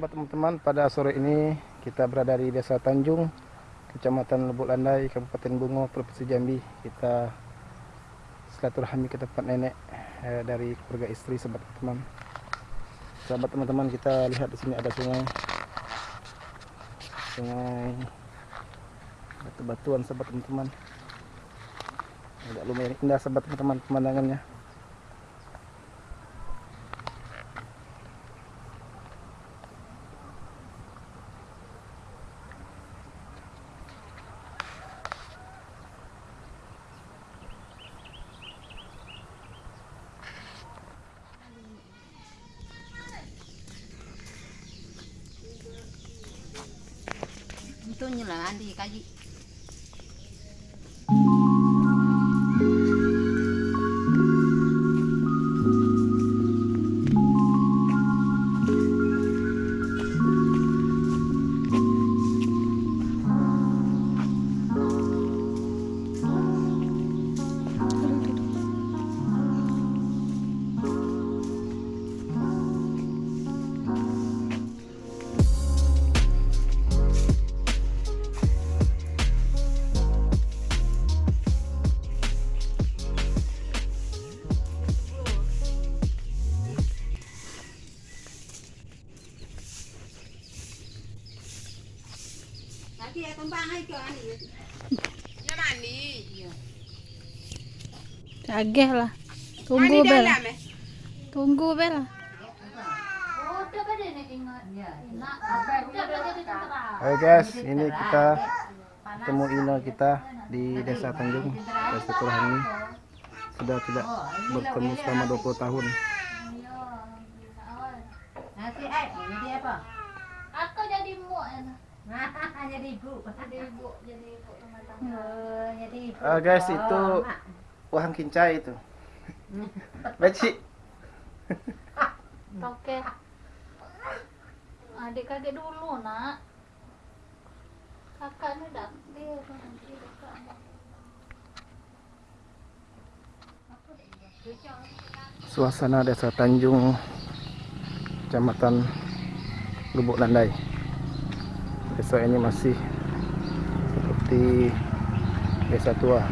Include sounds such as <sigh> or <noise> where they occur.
sahabat teman-teman, pada sore ini kita berada di Desa Tanjung, Kecamatan Lubuk Landai, Kabupaten Bungo, Provinsi Jambi. Kita silaturahmi ke tempat nenek eh, dari keluarga istri, sahabat teman. Sahabat teman-teman, kita lihat di sini ada sungai, sungai batu-batuan, sahabat teman-teman. Agak lumayan indah, sahabat teman-teman pemandangannya. Itu nyela andi kaji. Nanti kembang hai ke ani. Ya mandi. Cageh lah. Tunggu bel. Tunggu bel. Hai guys, ini kita ketemu Ina kita di Desa Tanjung, Desa Turahani. Sudah tidak bertemu selama 20 tahun. Ai jadi apa? Aku jadi muak ya. <laughs> jadi ibu. Jadi ibu, jadi ibu rumah tangga. Oh, jadi ibu. Ah, guys, itu wahang kincai itu. <laughs> Beci. <laughs> Oke. Adik kakek dulu nak. Kakak ini dah dia nanti. Suasana Desa Tanjung, Kecamatan Lubuk Landai. Desa ini masih seperti desa tua.